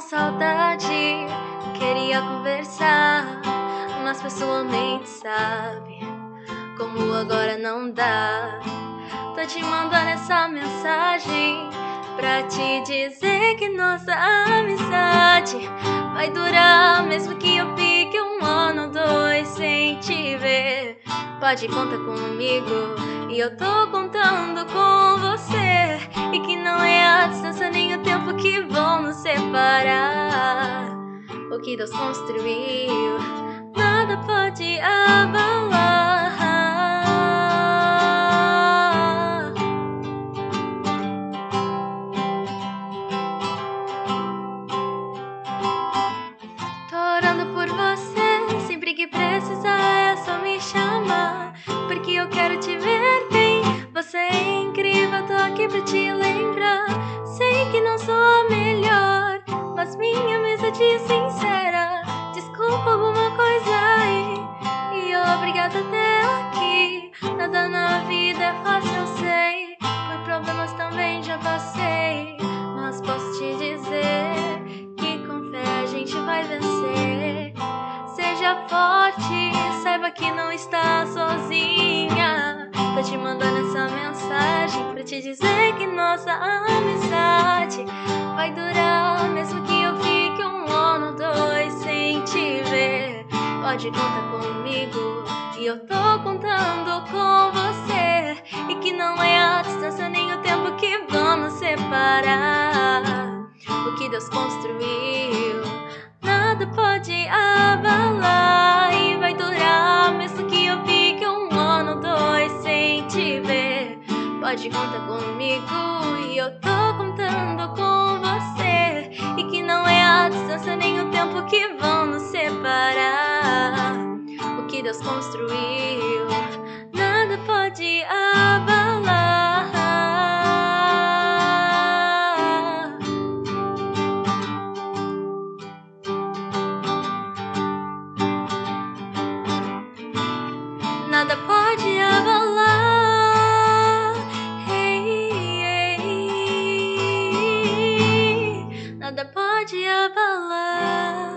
saudade. Queria conversar, mas pessoalmente sabe como agora não dá. Tô te mandando essa mensagem pra te dizer que nossa amizade vai durar, mesmo que eu fique um ano ou dois sem te ver. Pode contar comigo e eu tô contando com você. E que não é a distância que Deus construiu, nada pode abalar. Tô orando por você, sempre que precisar é só me chamar. Porque eu quero te ver bem, você é incrível, tô aqui pra te lembrar. Sei que não sou a melhor, mas minha amizade é sincera. Até aqui. Nada na vida é fácil, eu sei. Por problemas também já passei, mas posso te dizer que com fé a gente vai vencer. Seja forte, saiba que não está sozinha. Tô te mandando essa mensagem pra te dizer que nossa amizade Pode contar comigo e eu tô contando com você. E que não é a distância nem o tempo que vamos separar. O que Deus construiu, nada pode abalar. E vai durar, mesmo que eu fique um ano dois sem te ver. Pode contar comigo e eu tô contando com você. E que não é a distância Deus construiu, nada pode abalar. Nada pode abalar. Nada pode abalar.